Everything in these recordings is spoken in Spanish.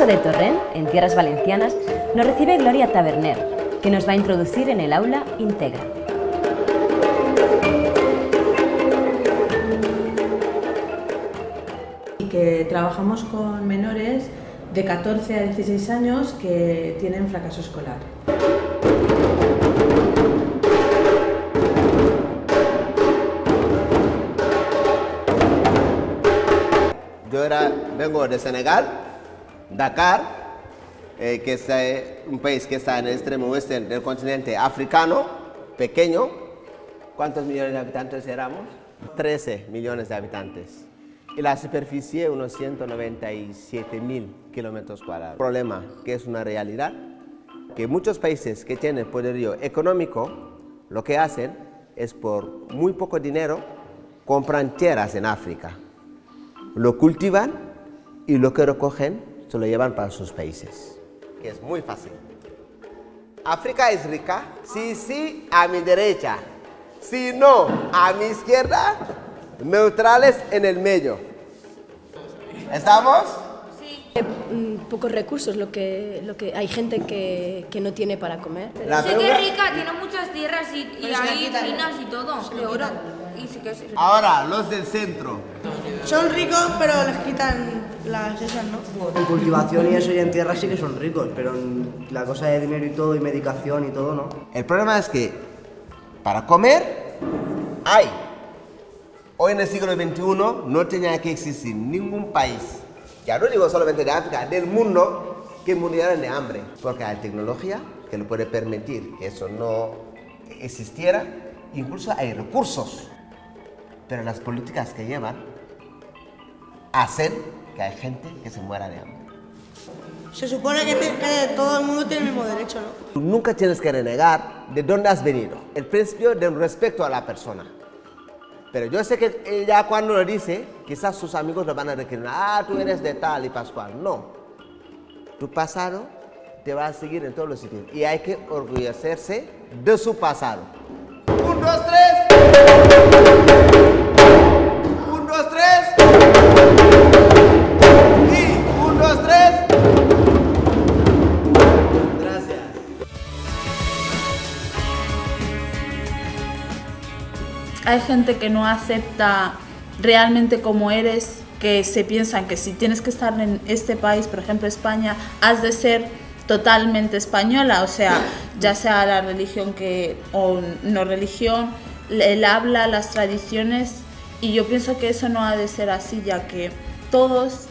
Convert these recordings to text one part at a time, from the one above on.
caso de Torrent, en tierras valencianas, nos recibe Gloria Taberner, que nos va a introducir en el aula Integra. Y que trabajamos con menores de 14 a 16 años que tienen fracaso escolar. Yo era, vengo de Senegal, Dakar, eh, que es eh, un país que está en el extremo oeste del continente africano, pequeño. ¿Cuántos millones de habitantes éramos? 13 millones de habitantes. Y la superficie, unos 197 mil kilómetros cuadrados. Problema, que es una realidad, que muchos países que tienen poderío económico, lo que hacen es por muy poco dinero, compran tierras en África lo cultivan y lo que recogen se lo llevan para sus países. Que es muy fácil. África es rica. Sí, sí, a mi derecha. Si no, a mi izquierda. Neutrales en el medio. ¿Estamos? pocos recursos, lo que, lo que hay gente que, que no tiene para comer. La Sé que es rica, tiene muchas tierras y, y hay minas y todo, de oro. Y sí que es. Ahora, los del centro. Son ricos, pero les quitan las esas, ¿no? En cultivación y eso y en tierra sí que son ricos, pero en la cosa de dinero y todo, y medicación y todo, ¿no? El problema es que para comer hay. Hoy en el siglo XXI no tenía que existir ningún país, ya no digo solamente de África, del mundo, que muriera de hambre. Porque hay tecnología que lo puede permitir que eso no existiera, incluso hay recursos. Pero las políticas que llevan hacen que hay gente que se muera de hambre. Se supone que, te- que todo el mundo tiene el mismo derecho, ¿no? Tú nunca tienes que renegar de dónde has venido. El principio del respeto a la persona. Pero yo sé que ella cuando lo dice, quizás sus amigos lo van a recriminar. Ah, tú eres de tal y pascual. No. Tu pasado te va a seguir en todos los sitios. Y hay que orgullecerse de su pasado. Un, dos, tres. Hay gente que no acepta realmente como eres, que se piensan que si tienes que estar en este país, por ejemplo España, has de ser totalmente española, o sea, ya sea la religión que o no religión, el habla, las tradiciones, y yo pienso que eso no ha de ser así, ya que todos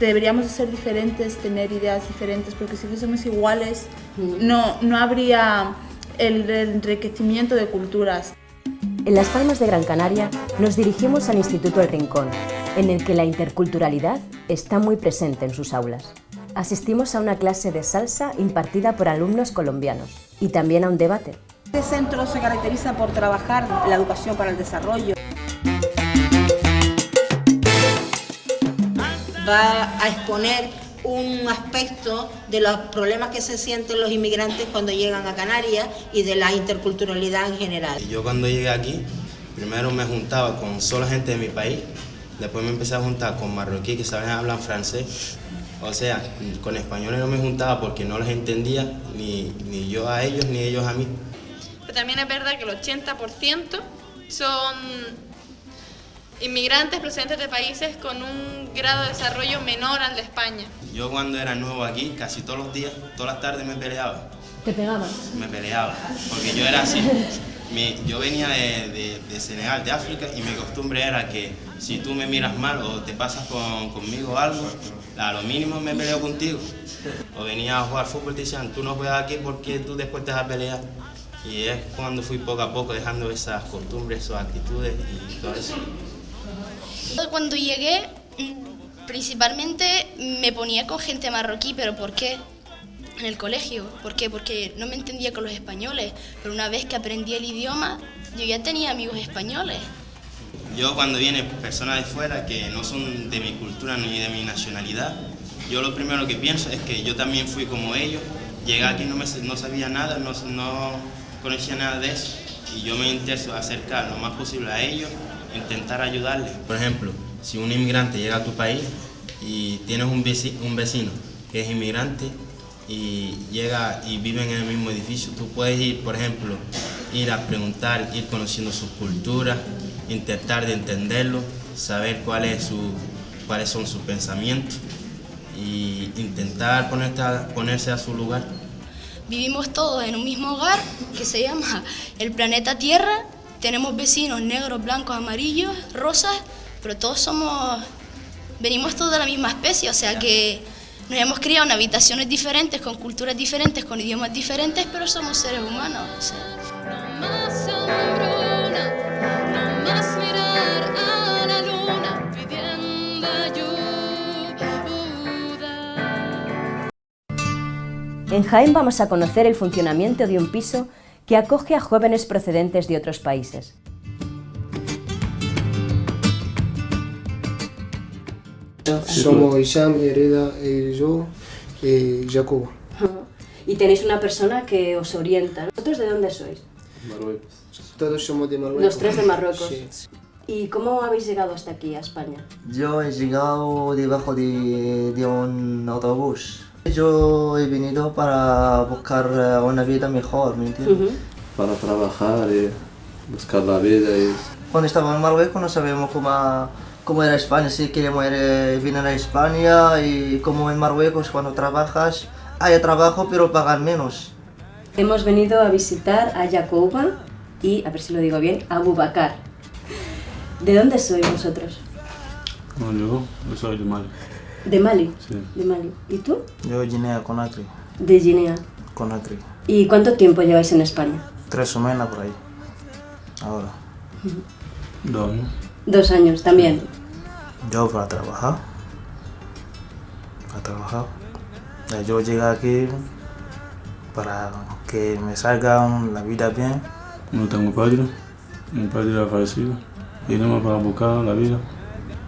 deberíamos de ser diferentes, tener ideas diferentes, porque si fuésemos iguales, no, no habría el enriquecimiento de culturas. En Las Palmas de Gran Canaria nos dirigimos al Instituto El Rincón, en el que la interculturalidad está muy presente en sus aulas. Asistimos a una clase de salsa impartida por alumnos colombiaos y también a un debate. Este centro se caracteriza por trabajar la educación para el desarrollo. va a exponer un aspecto de los problemas que se sienten los inmigrantes cuando llegan a Canarias y de la interculturalidad en general. Yo cuando llegué aquí, primero me juntaba con solo gente de mi país, después me empecé a juntar con marroquíes que saben hablar francés, o sea, con españoles no me juntaba porque no los entendía, ni, ni yo a ellos, ni ellos a mí. Pero también es verdad que el 80% son inmigrantes procedentes de países con un grado de desarrollo menor al de España. Yo cuando era nuevo aquí, casi todos los días, todas las tardes me peleaba. ¿Te pegabas? me peleaba, porque yo era así. Yo venía de, de- de Senegal, de África, y mi costumbre era que si tú me miras mal o te pasas con- conmigo algo, a lo mínimo me peleo contigo. O venía a jugar fútbol y te decían, tú no juegas aquí porque tú después te vas a pelear. Y es cuando fui poco a poco dejando esas costumbres, esas actitudes y todo eso. Cuando llegué, mm, principalmente me ponía con gente marroquí, pero ¿por qué? En el colegio. ¿Por qué? Porque no me entendía con los españoles. Pero una vez que aprendí el idioma, yo ya tenía amigos españoles. Yo cuando vienen personas de fuera que no son de mi cultura ni de mi nacionalidad, yo lo primero que pienso es que yo también fui como ellos. Llegué aquí no, me, no sabía nada, no, no conocía nada de eso. Y yo me intento acercar lo más posible a ellos, intentar ayudarles. Por ejemplo, si un inmigrante llega a tu país y tienes un vecino, un vecino que es inmigrante y llega y vive en el mismo edificio, tú puedes ir, por ejemplo, ir a preguntar, ir conociendo su cultura, intentar de entenderlo, saber cuál es su, cuáles son sus pensamientos y intentar ponerse a su lugar. Vivimos todos en un mismo hogar que se llama el planeta Tierra. Tenemos vecinos negros, blancos, amarillos, rosas, pero todos somos, venimos todos de la misma especie, o sea que nos hemos criado en habitaciones diferentes, con culturas diferentes, con idiomas diferentes, pero somos seres humanos. En Jaén vamos a conocer el funcionamiento de un piso que acoge a jóvenes procedentes de otros países. Somos Isham, Hereda, y yo y Jacobo. Y tenéis una persona que os orienta. ¿Vosotros de dónde sois? Marruecos. Todos somos de Marruecos. Los tres de Marruecos. Sí. ¿Y cómo habéis llegado hasta aquí, a España? Yo he llegado debajo de, de un autobús. Yo he venido para buscar eh, una vida mejor, ¿me entiendes? Para trabajar y buscar la vida. Y... Cuando estaba en Marruecos no sabíamos cómo, cómo era España, si queríamos ir, eh, venir a España y como en Marruecos cuando trabajas hay trabajo pero pagan menos. Hemos venido a visitar a Jacoba y, a ver si lo digo bien, a Abubakar. ¿De dónde sois vosotros? No, yo, yo soy de Mali. ¿De Mali? Sí. De Mali. ¿Y tú? Yo de Guinea, Conakry. De Guinea. Conakry. ¿Y cuánto tiempo lleváis en España? Tres semanas por ahí. Ahora. Dos años. Dos años también. Yo para trabajar. Para trabajar. Yo llegué aquí para que me salga la vida bien. No tengo padre. Mi padre ha fallecido. Vinimos para buscar la vida.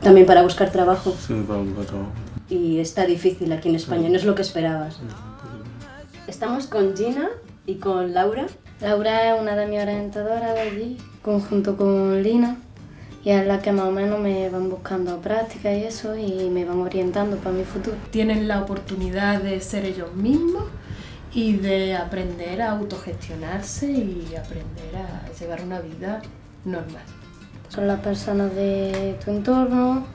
También para buscar trabajo. Sí, para buscar trabajo. Y está difícil aquí en España, no es lo que esperabas. Estamos con Gina y con Laura. Laura es una de mis orientadoras de allí, conjunto con Lina, y es la que más o menos me van buscando prácticas y eso, y me van orientando para mi futuro. Tienen la oportunidad de ser ellos mismos y de aprender a autogestionarse y aprender a llevar una vida normal. Son las personas de tu entorno,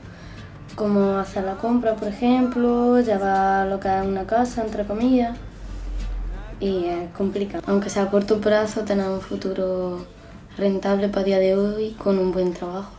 cómo hacer la compra, por ejemplo, llevar lo que es una casa, entre comillas, y es complicado. Aunque sea a corto plazo, tener un futuro rentable para día de hoy con un buen trabajo.